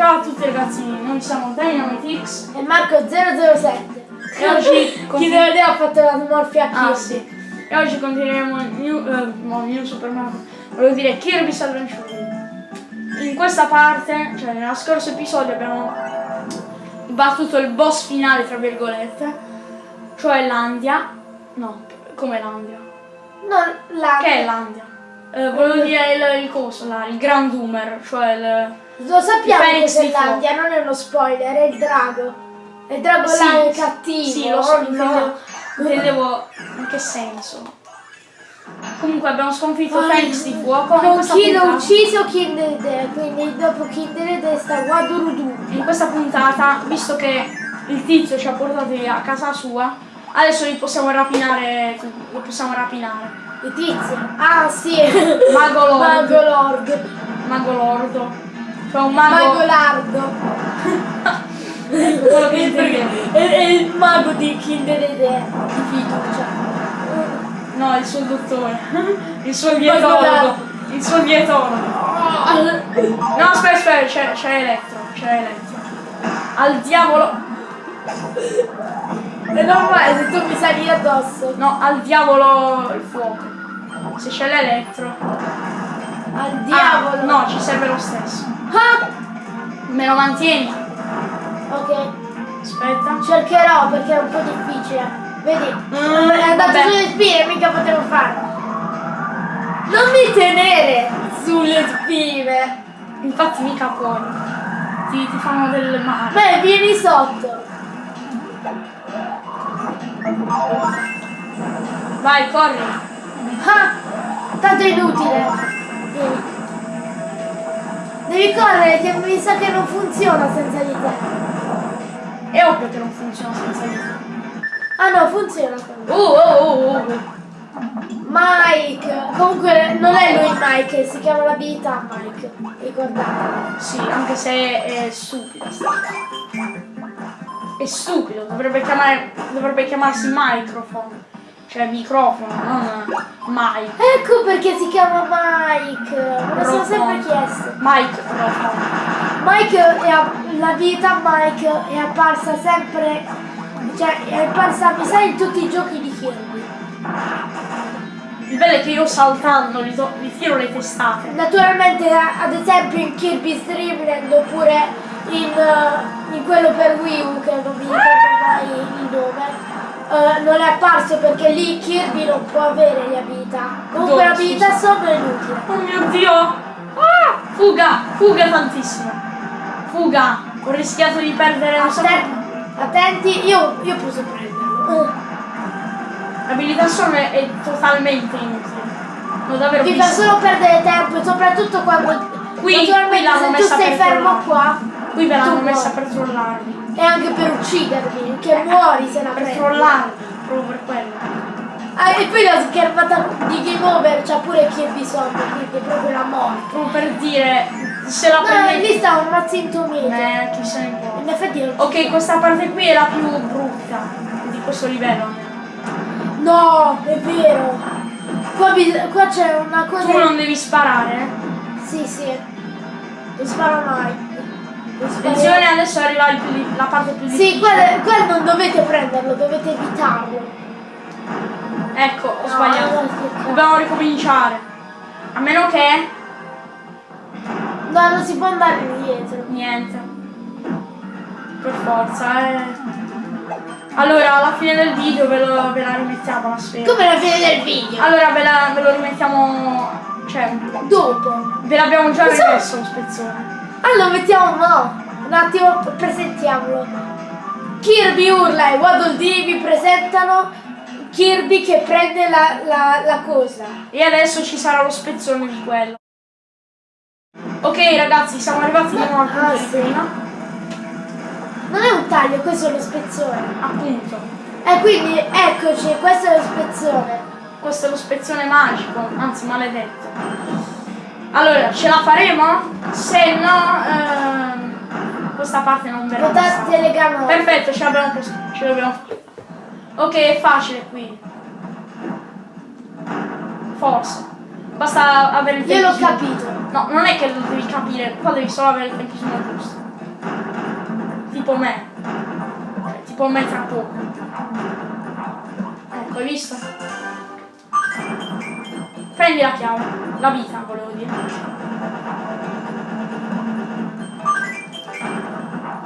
Ciao a tutti ragazzi, noi siamo Dynamitix E Marco 007. e oggi Chi deve vedere ha fatto la smorfia a Ah sì. E oggi continueremo il New, eh, no, New Super Mario, volevo dire Kirby's Adventure. In questa parte, cioè nello scorso episodio abbiamo battuto il boss finale tra virgolette, cioè l'Andia. No, come l'Andia? No, la... Che è l'Andia? Eh, volevo dire il, il coso là, il Grand Doomer, cioè il. Lo sappiamo Il che c'è l'Andia, non è uno spoiler, è il drago. È il drago Sì, là è cattivo. Sì, lo so, no. intendevo, in che senso. Comunque abbiamo sconfitto Ah, Phoenix di fuoco questa, chi l'ha ucciso Kinderide, quindi dopo Kinderide sta Wadurudu. in questa puntata, visto che il tizio ci ha portati a casa sua, adesso li possiamo rapinare. Lo possiamo rapinare. I tizi. Ah sì, Mago Lord. Mago Lord. Mago Lordo. Cioè un mago. Mago Lardo. quello che. È, è il mago di Kinderide di fiducia. No, il suo dottore. Il suo dietologo. Il suo dietologo. No, aspetta, aspetta, c'è, c'è Elettro, c'è Elettro. Al diavolo. È normale se tu mi sali addosso. No, al diavolo il fuoco. Se c'è l'elettro. Al diavolo. Ah, no, ci serve lo stesso. Ah! Me lo mantieni? Ok, Aspetta. cercherò perché è un po' difficile. Vedi? Mm, è andato vabbè. sulle spine, mica potevo farlo. Non mi tenere sulle spine. Infatti mica puoi. Ti, ti fanno del male. Beh, vieni sotto. Vai, corri. Ah! Tanto è inutile. Devi correre che mi sa che non funziona senza di te. È ovvio che non funziona senza di te. Ah no, funziona comunque. Oh, oh, oh, oh. Mike! Comunque non è lui Mike, si chiama l'abilità Mike. Ricordate. Sì, anche se è cosa. È stupido, dovrebbe, chiamare, dovrebbe chiamarsi microphone. Cioè microfono, non mic. Ecco perché si chiama Mike. Me lo sono sempre chiesto. Microphone. Mike è a- l'abilità Mike è apparsa sempre. Cioè è apparsa mi sa in tutti i giochi di Kirby. Il bello è che io saltando gli, do- gli tiro le testate. Naturalmente ad esempio in Kirby's Dream Land oppure in, eh, in quello per Wii U che non mi ricordo mai il nome. Eh, non è apparso perché lì Kirby non può avere le abilità. Comunque l'abilità sopra è inutile. Oh mio dio! Ah! Fuga! Fuga tantissimo! Fuga! Ho rischiato di perdere sacco. Atten- attenti, io, io posso prenderlo. Eh. L'abilità solo è, è totalmente inutile. Non davvero Ti fa solo perdere tempo e soprattutto quando Qui- naturalmente qui se tu stai fermo qua Qui ve l'hanno messa per trollarmi. e anche per uccidermi, che muori se la Per prendi. trollarmi, proprio per quello. Ah, e poi la schermata di Game Over c'ha pure Kirby sopra, quindi è proprio la morte. Proprio per dire se la No, prendete. lì sta un mazzintomito. Eh, chi se ne importa. In effetti non Ok, questa parte qui è la più brutta di questo livello. No, è vero. Qua, qua c'è una cosa. Tu non devi sparare. eh. Sì, sì. Non sparo mai. Attenzione, adesso arriva più la parte più Sì, difficile. qua, qua non dovete prenderlo, dovete evitarlo. Ecco, ho No, sbagliato. Dobbiamo ricominciare. A meno che No, non si può andare indietro. niente. Per forza, eh. Allora, alla fine del video ve, lo- ve la rimettiamo la sfera. Come la fine del video. Allora ve, la- ve lo rimettiamo. Cioè, Dopo. ve l'abbiamo già Cosa? rimesso lo spezzone. Allora lo mettiamo no. Un attimo, presentiamolo. Kirby urla e Waddle Dee vi presentano Kirby che prende la, la, la cosa. E adesso ci sarà lo spezzone di quello. Ok ragazzi, siamo arrivati di nuovo al punto Ah, di sì. prima. Non è un taglio, questo è lo spezzone. Appunto. E quindi eccoci, questo è lo spezzone. Questo è lo spezzone magico, anzi maledetto. Allora, ce la faremo? Se no, ehm, questa parte non verrà. Votate no. Perfetto, ce l'abbiamo pos- ce l'abbiamo Ok, è facile qui. Forse. Basta avere il Io l'ho capito. No, non è che lo devi capire, qua devi solo avere il tempismo giusto. tipo me. Cioè, tipo me tra poco. Ecco, hai visto? Prendi la chiave. La vita, volevo dire.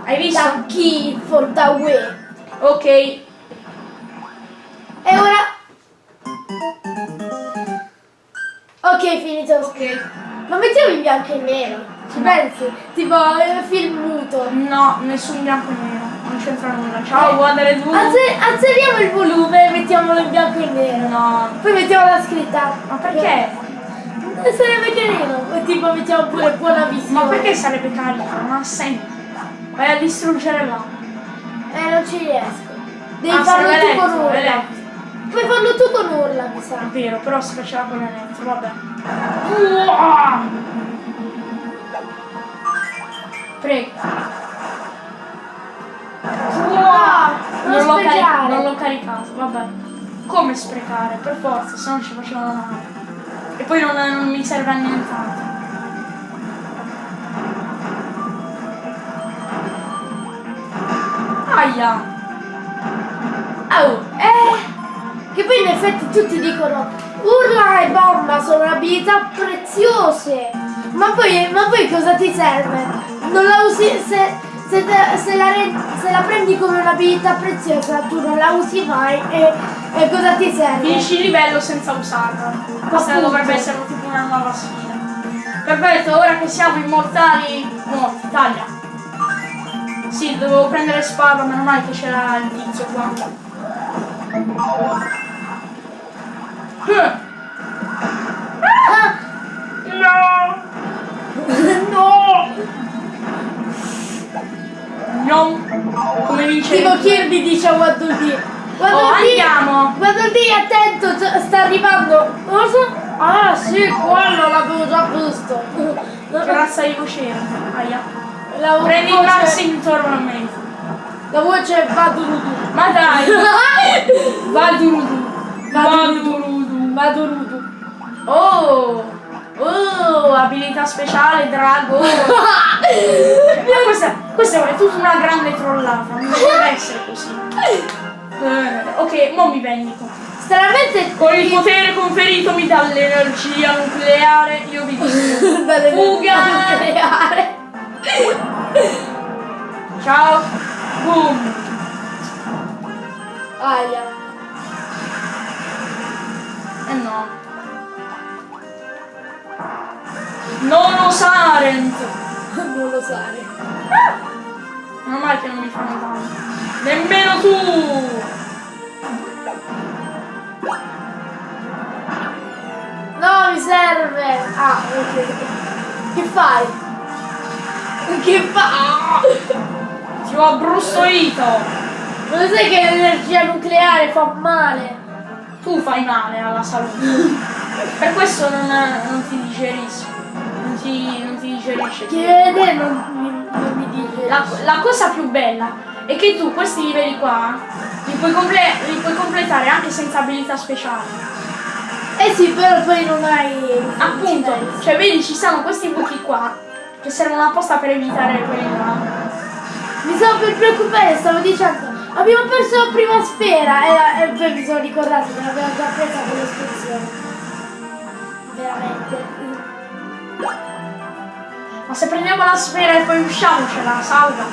Hai visto? The key for the way. Ok. E ora... Ok, finito. Ok. Ma mettiamo in bianco e nero. Ci pensi? Tipo eh, film muto. No, nessun bianco e nero. Non c'entra nulla. Ciao, guardare tu. Alze- alzeriamo il volume e mettiamolo in bianco e nero. No. Poi mettiamo la scritta. Ma perché? Eh, Sarebbe carino. E tipo mettiamo pure buona visione. Ma perché sarebbe carino? Non ha senso. Vai a distruggere là. Eh, non ci riesco. Devi Ah, farlo tu con elettro, urla. elettro. Puoi farlo tu con urla, mi sa. È vero, però si faceva con l'elettro, vabbè. Uah! Prego. Ah, non Non l'ho, caricato, vabbè. Come sprecare? Per forza, se no ci facevano male. E poi non, non mi serve a nient'altro. Aia! Oh, eh, che poi in effetti tutti dicono urla e bomba sono abilità preziose. Ma poi, ma poi cosa ti serve? Non la usi se, se, te- se la, se la prendi come un'abilità preziosa, tu non la usi mai e, e cosa ti serve? Finisci il livello senza usarla. Questa Appunto. dovrebbe essere tipo una nuova sfida. Perfetto, ora che siamo immortali. Morti, taglia. Sì, dovevo prendere spada, meno male che c'era il tizio qua. Ah, No! no! No! Come vince Tipo Kirby dice a Waddle Dee. Waddle Oh, Dee- andiamo! Waddle Dee, attento, sta arrivando. Cosa? Ah sì, quello l'avevo già visto. Razza di? Aia. La Prendi il voce- max intorno La voce va durudu. Ma dai! Vadurudu! Vadurudu! Vadurudu. Oh! Oh! Abilità speciale, drago! Questa, questa è tutta una grande trollata, non deve essere così. Eh, ok, mo mi vendico. Stranamente Con il potere conferitomi dall'energia nucleare, io vi dico. Fuga! nucleare. Ciao! Boom! Aia. Eh no. Non Sarent! Non lo sai. Meno male che non mi fanno danno. Nemmeno tu! No, mi serve. Ah, ok. Che fai? Che fai? Ti ho abbrustolito! Ma lo sai che l'energia nucleare fa male? Tu fai male alla salute. per questo non, non ti digerisco. Non ti, non ti digerisce. Chi vede non non. La, la cosa più bella è che tu questi livelli qua li puoi, comple- li puoi completare anche senza abilità speciali. Eh sì, però poi non hai. Appunto, cioè vedi ci sono questi buchi qua che servono apposta per evitare quelli là. Mi stavo per preoccupare, stavo dicendo. Abbiamo perso la prima sfera e, e poi mi sono ricordato che l'abbiamo già presa con l'esplosione. Veramente. Ma se prendiamo la sfera e poi usciamo ce la salva.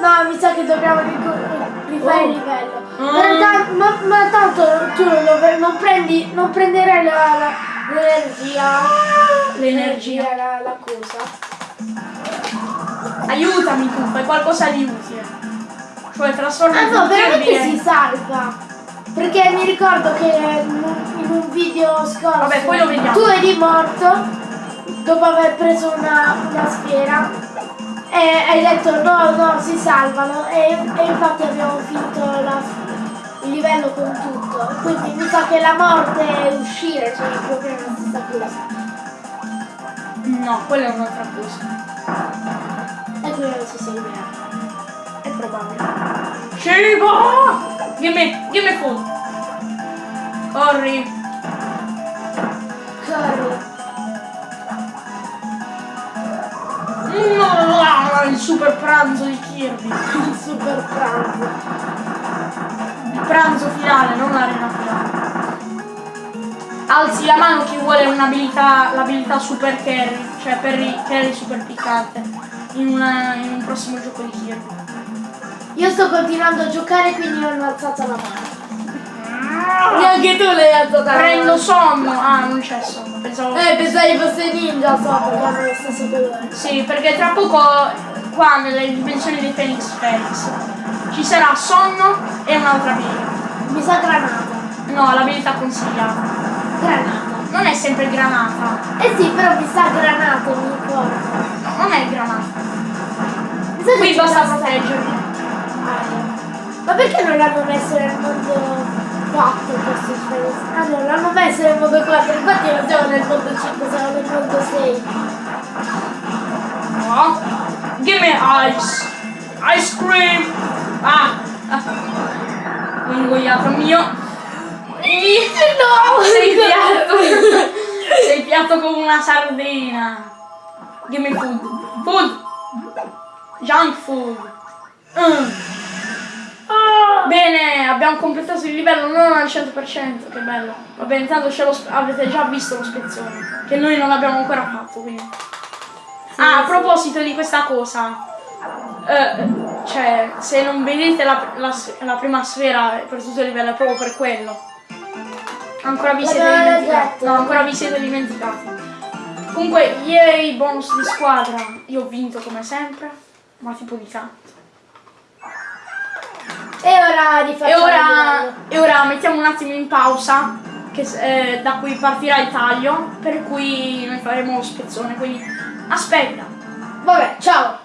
No, mi sa che dobbiamo rifare Oh. il livello. Mm. Ma, ta- ma- ma tanto tu non, non prendi, non prenderai la- l'energia. L'energia. la, la cosa. Aiutami tu, fai qualcosa di utile. Cioè trasforma Ah no, veramente si salva. Perché mi ricordo che in un, in un video scorso Vabbè, poi lo vediamo. tu eri morto dopo aver preso una, una sfera e hai detto no, no, si salvano e, e infatti abbiamo finito la- il livello con tutto. Quindi mi sa che la morte è uscire, cioè più o meno la stessa cosa. No, quella è un'altra cosa. E qui non sei bene. È probabile. Me, give me food. Corri. Il super pranzo di Kirby. Il super pranzo. Il pranzo finale, non l'arena finale. Alzi la mano chi vuole un'abilità, l'abilità super carry, cioè per i carry super piccante, in, una- in un prossimo gioco di Kirby. Io sto continuando a giocare quindi non ho alzato la mano. Neanche tu l'hai alzata la Prendo mano. sonno. Ah, non c'è sonno, pensavo. Eh, pensavi fosse ninja so perché hanno lo stesso colore. Sì, perché tra poco qua nelle dimensioni dei Phoenix Felix ci sarà sonno e un'altra abilità. Mi sa granata. No, l'abilità consigliata. Granata. Non è sempre granata. Eh sì, però mi sa granata, mi ricordo. No, non è granata. Mi sa Qui basta sta proteggerli. aria. Ma perché non l'hanno messo nel mondo 4 questo Felix? Ah no, l'hanno messo nel mondo 4, infatti non siamo nel mondo 5, siamo nel mondo 6. No. Give me ice. Ice cream. Ah. ah. Ingoiato mio. No! Sei piatto. Sei piatto come una sardina. Give me food. Food. Junk food. Mm. Ah! Bene, abbiamo completato il livello non al 100%, che bello. Vabbè, intanto lo sp- avete già visto lo spezzone, che noi non l'abbiamo ancora fatto, quindi. Ah, a proposito di questa cosa, eh, cioè, se non vedete la, la la prima sfera per tutto il livello è proprio per quello. Ancora vi siete dimenticati. No, ancora vi siete dimenticati. Comunque, ieri bonus di squadra, io ho vinto come sempre, ma tipo di tanto. E ora rifacciamo E il ora, e ora mettiamo un attimo in pausa, che, eh, da cui partirà il taglio, per cui noi faremo lo spezzone, quindi aspetta. Vabbè, ciao.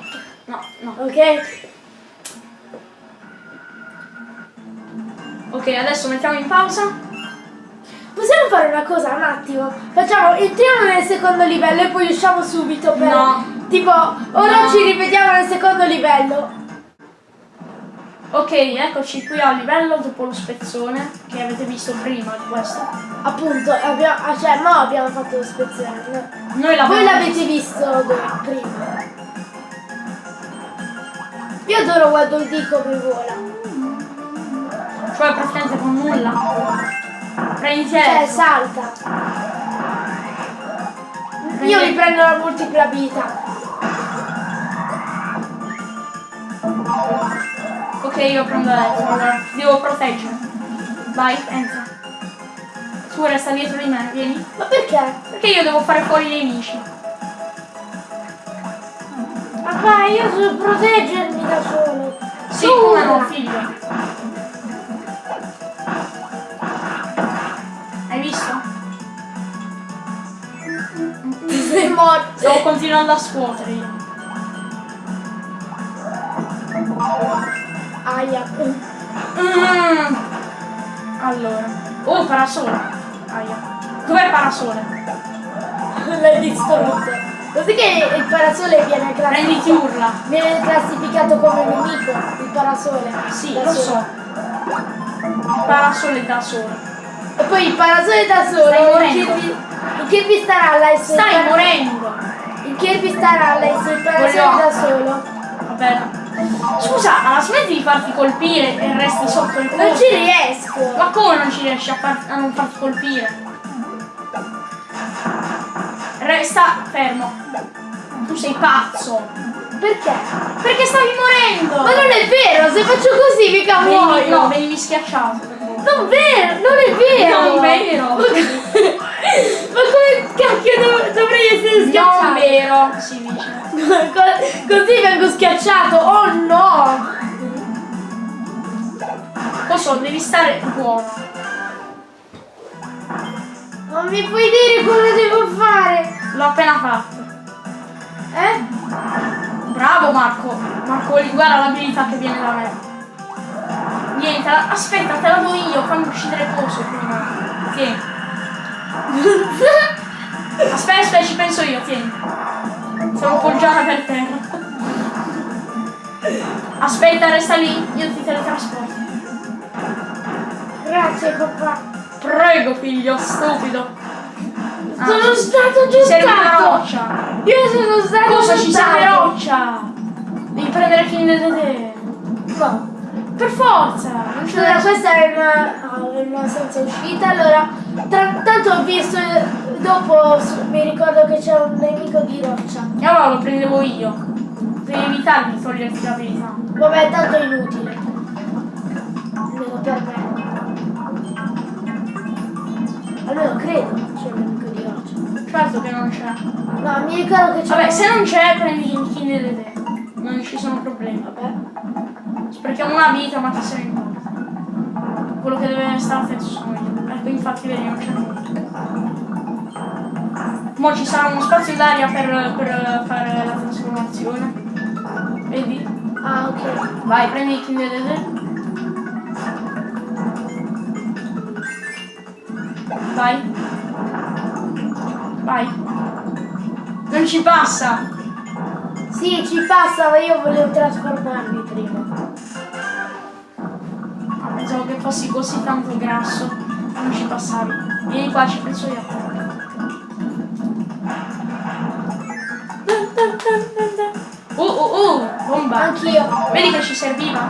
No, no. Ok? Ok, adesso mettiamo in pausa. Possiamo fare una cosa, un attimo? Facciamo, entriamo nel secondo livello e poi usciamo subito per... No. Tipo, ora No. ci ripetiamo nel secondo livello. Ok, eccoci qui al livello dopo lo spezzone che avete visto prima di questo. Appunto, abbiamo, ah, cioè, mo abbiamo fatto lo spezione. no? Noi Voi l'avete visto prima. Io adoro Waddle Dee come vola. cioè praticamente con nulla. Prendi Cioè, salta. Io mi prendo la multipla abilità. Ok, io prendo ti devo proteggere. Vai, entra. Tu resta dietro di me, vieni. Ma perché? Perché io devo fare fuori i nemici. Papà, io so proteggermi da solo. Sì, come no, figlio. Hai visto? Sei morto. Stavo continuando a scuotere io. Aia. Mm. Allora. Oh, parasole. Aia. Dov'è parasole? L'hai distrutto. Così che il parasole viene classificato. urla. Viene classificato come nemico, il parasole. Sì, Da lo solo. so. Parasole da solo. E poi il parasole da solo. Il. Kirby, il Kirby Staralla e il Stai morendo. Il Kirby Staralla e se il parasole da solo. Va bene. Scusa, alla smetti di farti colpire e resti sotto il Non colpo. ci riesco. Ma come non ci riesci a, far- a non farti colpire? Resta fermo. Tu sei pazzo. Perché? Perché stavi morendo. Ma non è vero, se faccio così mica Venivi, muoio. no, venivi schiacciato. Non vero, non è vero. Non vero. Ma come cacchio dov- dovrei essere schiacciato? Non vero. Si dice. Co- Così vengo schiacciato. Oh no! Lo so, devi stare buono. Non mi puoi dire cosa devo fare? L'ho appena fatto. Eh? Bravo Marco. Marco, guarda l'abilità che viene da me. Niente, aspetta, te la do io, fammi uscire il coso prima. Tieni. Aspetta, aspetta, ci penso io, tieni. Sono appoggiata per terra. Aspetta, resta lì, io ti teletrasporto. Grazie papà. Prego, figlio, stupido. Ah, Sono stato ci serve una giustato. roccia. Io sono stato Cosa ci serve giustato. roccia? Devi prendere King Dedede. No. Per forza! C'è Allora, da questa è una, una senza uscita, allora tra- tanto ho visto dopo mi ricordo che c'è un nemico di roccia. E allora lo prendevo io. Devi evitare di toglierti l'abilità. Vabbè, tanto è inutile. Almeno per me. Almeno credo c'è un nemico di roccia. Certo che non c'è. No, mi ricordo che c'è Vabbè, un- se non c'è, prendi il King Dedede. Non ci sono problemi. Vabbè. Sprechiamo una vita, ma che se ne importa. Quello che deve stare attento sono io. Ecco, infatti, vedi, non c'è nulla. Mo' ci sarà uno spazio d'aria per, per fare la trasformazione. Vedi? Ah, ok. Vai, prendi il King Dedede. Vai. Vai. Non ci passa. Sì, ci passa, ma io volevo trasformarmi prima. Ah, pensavo che fossi così tanto grasso. Non ci passavi. Vieni qua, ci penso io. Bomba. Anch'io. Vedi che ci serviva?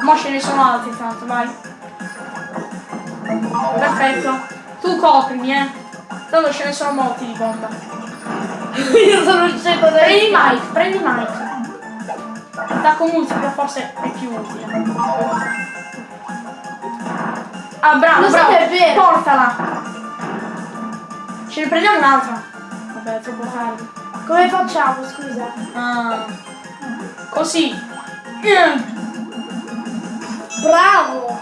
Mo ce ne sono altri tanto, vai. Perfetto. Tu coprimi, eh. Tanto ce ne sono molti di bomba. io sono il cieco da Prendi Mike, prendi Mike. Attacco multiplo forse è più utile. Ah, bravo, Lo bravo. Portala. Ce ne prendiamo un'altra. Vabbè, è troppo tardi. Come facciamo, scusa? Ah. Così. Bravo!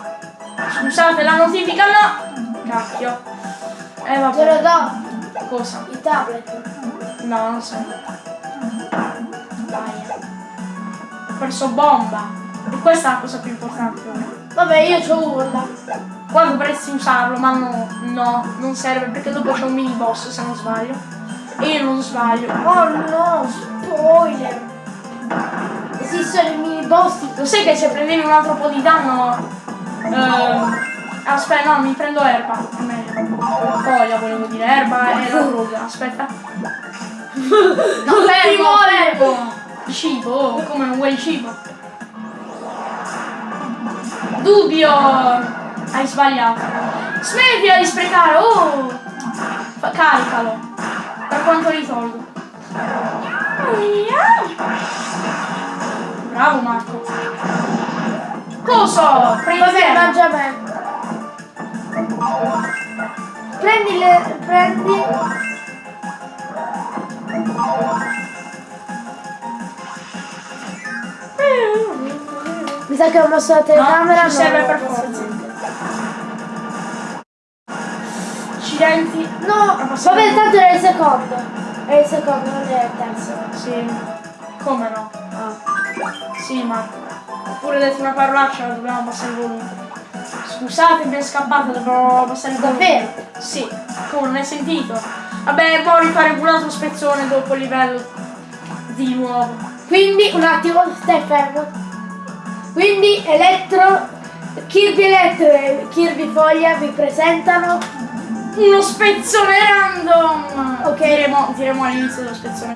Scusate, la notifica no. Cacchio. Eh Te lo vabbè. do, Cosa? il tablet. No, non so. Dai. Ho perso bomba. E questa è la cosa più importante. ora. Vabbè, io c'ho urla. Qua dovresti usarlo, ma no, no, non serve perché dopo c'è un mini boss se non sbaglio. E io non sbaglio. Oh no, spoiler! Esistono i mini boss Lo sai che se prendevi un altro po' di danno... ehm, aspetta, no, mi prendo erba. È meglio. Foglia volevo dire, erba e la ruga. Aspetta. No, fermo, fermo! Cibo, oh, come non vuoi il cibo? Dubbio! Hai sbagliato. Smettila di sprecare, oh! Caricalo. Per quanto li tolgo. Bravo Marco. Coso? Prendi Vabbè, erba. mangia a me. Prendi le. prendi. Mi sa che ho mosso la telecamera. No, ci serve per forza. Accidenti. No, vabbè, tanto era il secondo. È il secondo, non è il terzo. Sì. Come no? Sì, Marco. Pure detto una parolaccia, dobbiamo abbassare il volume. Scusate, mi è scappato, dovrò abbassare il volume. Davvero? Sì. Come, non hai sentito? Vabbè, poi rifare un altro spezzone dopo il livello di nuovo. Quindi, un attimo, stai fermo. Quindi, Elettro, Kirby Elettro e Kirby Foglia vi presentano. Uno spezzone random! Ok. Diremo, diremo all'inizio dello spezzone.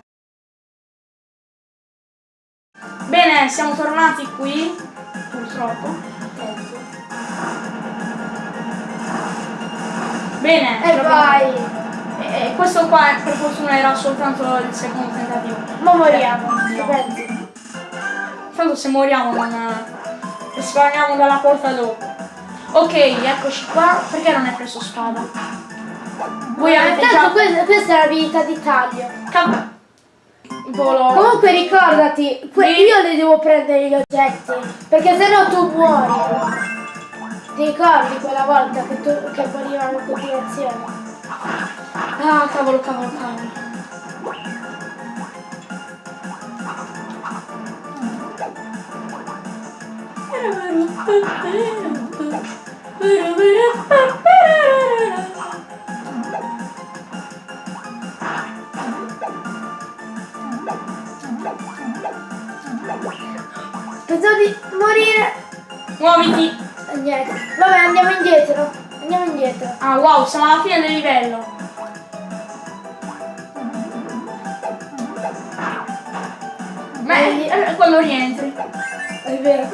Bene, siamo tornati qui, purtroppo. Bene, E l'abbiamo- vai! E e questo qua per fortuna era soltanto il secondo tentativo. Ma moriamo, No. pensi? Tanto se moriamo non risparmiamo dalla porta dopo. Ok, eccoci qua. Perché non hai preso spada? Già... questa, questa è l'abilità di taglio. Cav- Volo. Comunque ricordati, io le devo prendere gli oggetti, perché sennò tu muori. Ti ricordi quella volta che, tu, che morivamo in continuazione? Ah, cavolo, cavolo, cavolo. Pensavo di morire. Muoviti. Niente. Vabbè, andiamo indietro. Andiamo indietro. Ah, wow, siamo alla fine del livello. Beh, eh, quando rientri. È vero.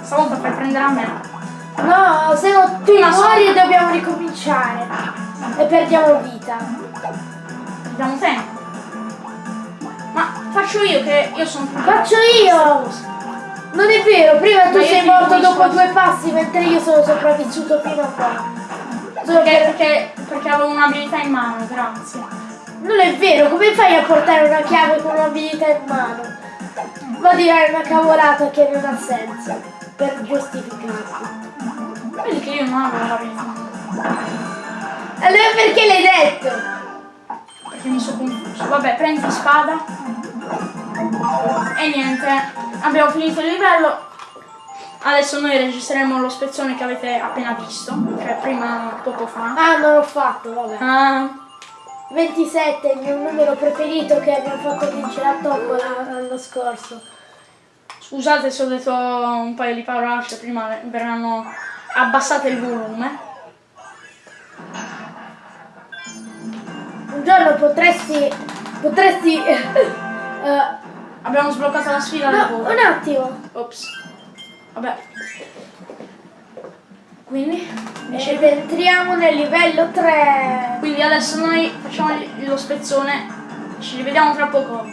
Stavolta fai prendere a me. No, se no tu Ma muori dobbiamo ricominciare. E perdiamo vita. Abbiamo tempo. Faccio io che io sono più Faccio io! Non è vero, prima tu sei morto dopo due passi mentre io sono sopravvissuto fino a qua. Solo Perché, che perché, perché avevo un'abilità in mano, grazie. non è vero, come fai a portare una chiave con un'abilità in mano? Ma direi una cavolata che non ha senso per giustificarti. Vedi che io non avevo l'abilità. Allora perché l'hai detto? Perché mi sono confuso. Vabbè, prendi spada. E niente, abbiamo finito il livello. Adesso noi registreremo lo spezzone che avete appena visto, cioè prima poco fa. Ah, non l'ho fatto, vabbè. Ah, 27 è il mio numero preferito che abbiamo fatto vincere a tombola l'anno scorso. scusate se ho detto un paio di parolacce, prima verranno abbassate il volume. Un giorno potresti. potresti. eh, Abbiamo sbloccato la sfida no, un attimo. Ops. Vabbè. Quindi, Ed entriamo nel livello 3. quindi adesso noi facciamo lo spezzone. Ci rivediamo tra poco.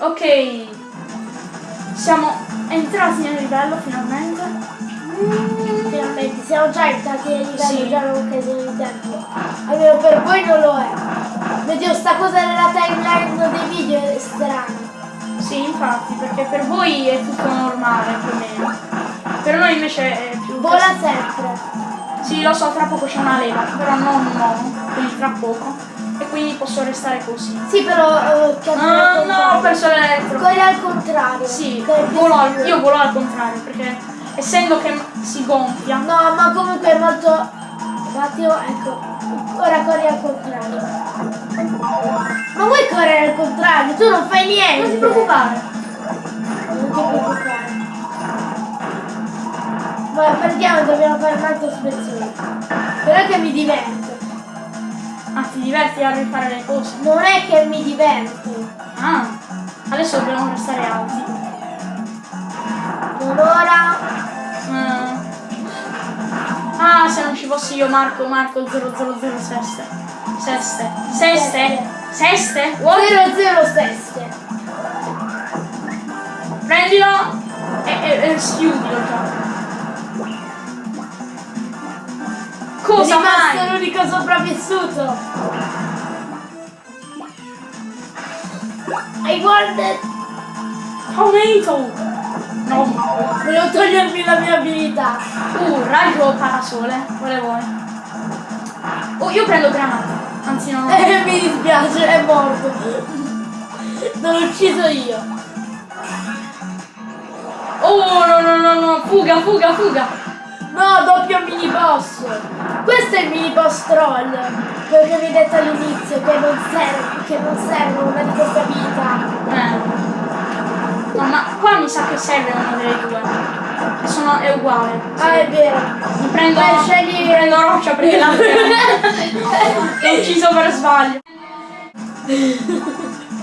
Ok. Siamo entrati nel livello finalmente. Finalmente, siamo già entrati nel livello, Sì. già non di tempo. Almeno per voi non lo è. Vedi, sta cosa della timeline dei video è strana. Sì, infatti, perché per voi è tutto normale più o meno. Per noi invece è più. Vola sempre. Sì, lo so, tra poco c'è una leva, però non uomo, quindi tra poco. E quindi posso restare così. Sì, però. che Ah, no, ho perso l'elettro. Corri al contrario. Sì, più- io volo al contrario, perché essendo che si gonfia. No, ma comunque è molto. Attimo, ecco. Ora corri al contrario. Ma vuoi correre al contrario? Tu non fai niente. Non ti preoccupare. Non ti preoccupare. Ma perdiamo, dobbiamo fare un altro spezzone. Però che mi diverto. Ah, ti diverti a rifare le cose. Non è che mi diverto. Ah, adesso dobbiamo restare alti. Non ora. Ah. Ah, se non ci fossi io, Marco, Marco 000 seste. Seste. Seste? Seste? What? 007. Prendilo e, e, e schiudilo già. Cosa rimasto fai? l'unico sopravvissuto. Hai guardato. Tomato! No. Volevo togliermi la mia abilità. Uh, raggio parasole. Volevo. Oh, io prendo granata. Anzi no. Eh, mi dispiace, è morto. Non l'ho ucciso io. Oh no no no no, fuga, fuga, fuga. No, doppio mini boss. Questo è il mini boss troll. Quello che vi ho detto all'inizio, che non serve, che non serve una di queste abilità. Eh. No, ma qua mi sa che serve una delle due. Che sono, è uguale. Ah, è vero. Mi prendo, Beh, scegli- mi prendo roccia perché l'altra l'ho ucciso per sbaglio.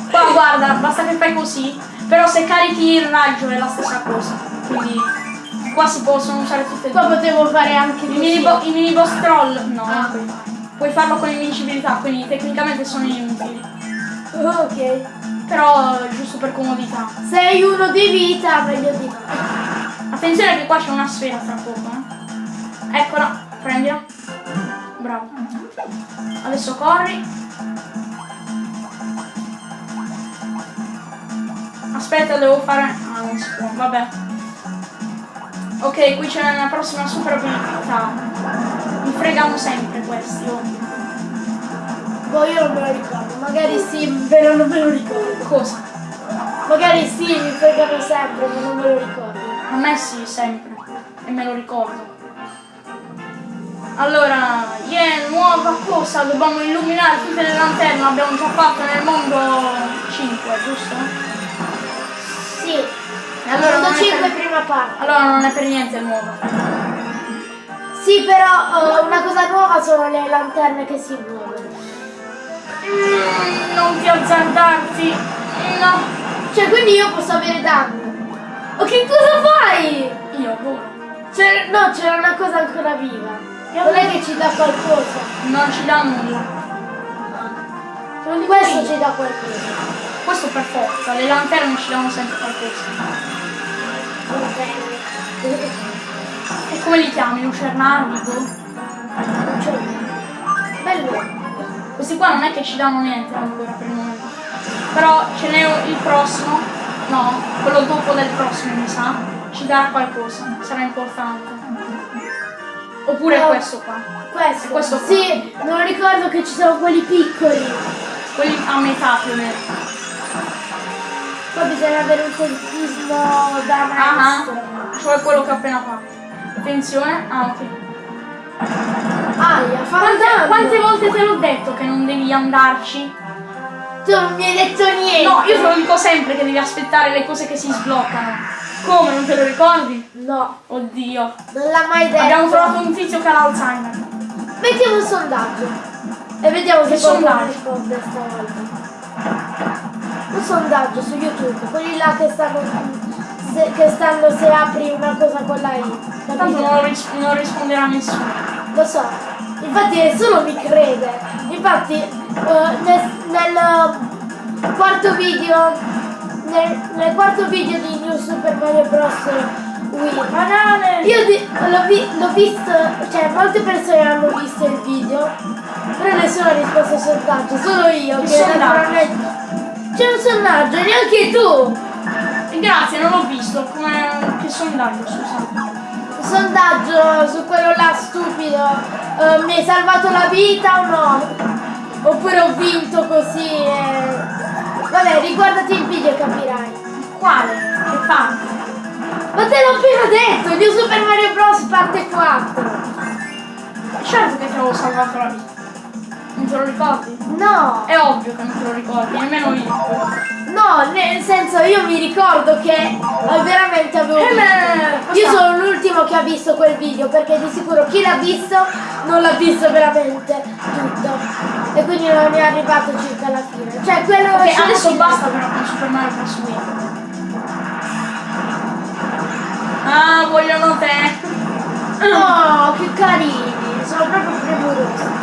Qua guarda, basta che fai così. Però se carichi il raggio è la stessa cosa. Quindi qua si possono usare tutte e Qua due. potevo fare anche I così. mini, bo- i mini boss troll no, Ah. Puoi farlo con invincibilità, quindi tecnicamente sono inutili. Ok. Però giusto per comodità. Sei uno di vita, meglio di. Attenzione che qua c'è una sfera tra poco, eh. Eccola, prendila. Bravo. Adesso corri. Aspetta, devo fare. Ah, non si può, vabbè. Ok, qui c'è una prossima super abilità. Mi fregano sempre questi, oh. Boh, io non me lo ricordo. Magari sì, però non me lo ricordo. Cosa? Magari sì, mi fregano sempre, ma non me lo ricordo. A me sì, sempre. E me lo ricordo. Allora, yeah, nuova cosa, dobbiamo illuminare tutte le lanterne, l'abbiamo già fatto nel mondo 5, giusto? Sì. Allora Mondo non, è 5 per, prima parte. allora non è per niente nuova. Sì, però eh, una cosa nuova sono le lanterne che si muovono. Mm, non ti azzardarti. No. Cioè, quindi io posso avere danno. O che cosa fai? Io volo. No, c'era una cosa ancora viva. Non è che ci dà qualcosa. Non ci dà nulla. Questo ci dà qualcosa. Questo per forza, le lanterne ci danno sempre qualcosa. E come li chiami? C'è niente. Bello. Questi qua non è che ci danno niente ancora per il momento. Però ce n'è il prossimo. No, quello dopo del prossimo mi sa. Ci darà qualcosa. Sarà importante. Oppure No. questo qua. Questo. Questo qua. Sì, non ricordo che ci sono quelli piccoli. Quelli a metà più o meno. Poi bisogna avere un tempismo da Ah, maestro. cioè quello che ho appena fatto. Attenzione. Ah, ok. Aia, Quante, quante volte te l'ho detto che non devi andarci? Tu non mi hai detto niente. No, io te lo dico sempre che devi aspettare le cose che si sbloccano. Come, non te lo ricordi? No, Oddio. non l'ha mai detto. Abbiamo trovato un tizio che ha l'Alzheimer. Mettiamo un sondaggio. E vediamo Che sondaggio? risponde stavolta. Un sondaggio su YouTube, quelli là che stanno se, che stanno se apri una cosa con la I. Tanto non, ris- non risponderà nessuno. Lo so. Infatti nessuno mi crede. Infatti eh, nel, nel quarto video nel, nel quarto video di New Super Mario Bros. Wii Banane! io l'ho, vi- visto, cioè molte persone hanno visto il video, però nessuno ha risposto al sondaggio, solo io Che naturalmente. C'è un sondaggio, neanche tu! Eh, Grazie, non l'ho visto. Come... Che sondaggio, scusa. Sondaggio su quello là stupido, eh, mi hai salvato la vita o no? Oppure ho vinto così e... Vabbè, riguardati il video e capirai. Quale? Che parte? Ma te l'ho appena detto, New Super Mario Bros. parte 4. Certo che ti avevo salvato la vita. Non te lo ricordi? No, È ovvio che non te lo ricordi, nemmeno io. no, nel senso io mi ricordo che eh, veramente avevo Eh, beh, Io sono l'ultimo che ha visto quel video perché di sicuro chi l'ha visto non l'ha visto veramente tutto. E quindi non è arrivato circa alla fine. Cioè quello Ok, sono adesso basta però con Super Mario Bros. Wii. Ah, vogliono te. Oh, che carini, sono proprio premurosi.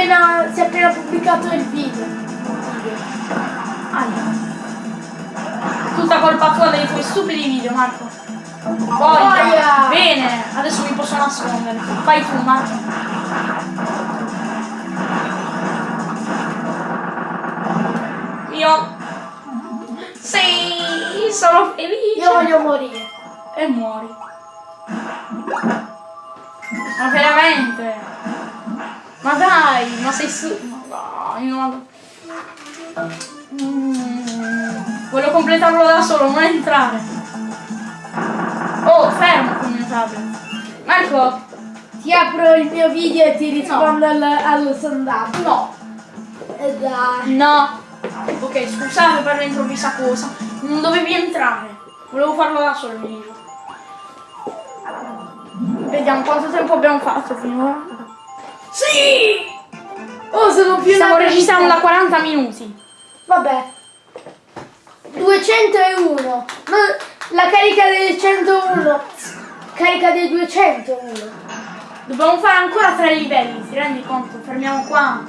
Appena, si è appena pubblicato il video. Aia. Tutta colpa tua dei tuoi stupidi video, Marco. Boia. bene, adesso mi posso nascondere. Fai tu, Marco. Io. Sì, sono felice. Io voglio morire. E muori. Ma veramente? Ma dai, ma sei su... Ma dai, ma... Mm, voglio completarlo da solo, non entrare. Oh, fermo con il mio tablet. Marco, Ti apro il mio video e ti rispondo al, allo sondaggio. no. E dai. No. Ok, scusate per l'improvvisa cosa. Non dovevi entrare. Volevo farlo da solo il video. Vediamo quanto tempo abbiamo fatto finora. Sì! Oh, sono più Stiamo registrando da vita. 40 minuti. Vabbè. 201. No, la carica del 101. Carica del 201. Dobbiamo fare ancora tre livelli, ti rendi conto? Fermiamo qua.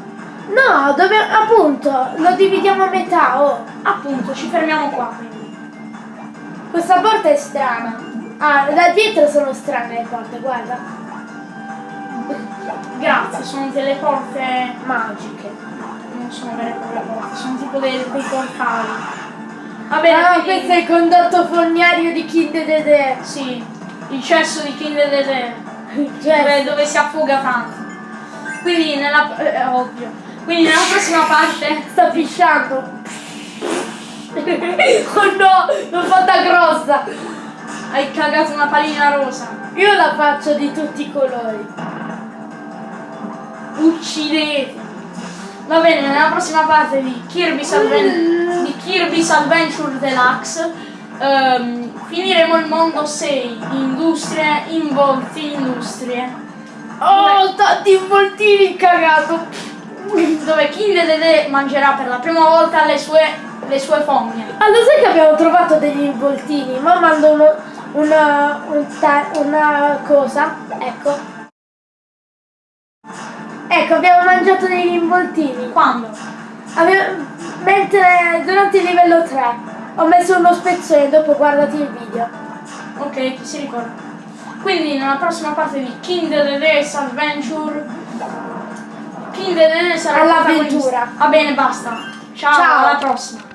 No, dobbiamo, appunto, lo dividiamo a metà, oh. Appunto, ci fermiamo qua quindi. Questa porta è strana. Ah, da dietro sono strane le porte, guarda. Grazie, sono delle porte Magiche. non sono vere e proprie porte, sono tipo dei, dei portali. Va bene, Ah, quindi- questo è il condotto fognario di Kid Dede. Sì, il cesso di King Dede, Cioè, dove, dove si affoga tanto. Quindi nella... eh, è ovvio. Quindi nella prossima parte... sta pisciando. oh no, l'ho fatta grossa. Hai cagato una pallina rosa. Io la faccio di tutti i colori. Uccidete. Va bene, nella prossima parte di Kirby's, Adven- di Kirby's Adventure Deluxe ehm, finiremo il mondo 6, industrie, involti, industrie. Oh, tanti involtini cagato! Dove King Dede mangerà per la prima volta le sue, le sue fogne. Allora sai che abbiamo trovato degli involtini? Ma mando uno, una, un una cosa, ecco. Ecco, abbiamo mangiato degli involtini. Quando? Ave- mentre durante il livello 3 ho messo uno spezzone, dopo guardati il video. Ok, chi si ricorda. Quindi nella prossima parte di King the Race Adventure King the Race sarà il All'avventura. Va bene, basta. Ciao, Ciao. alla prossima.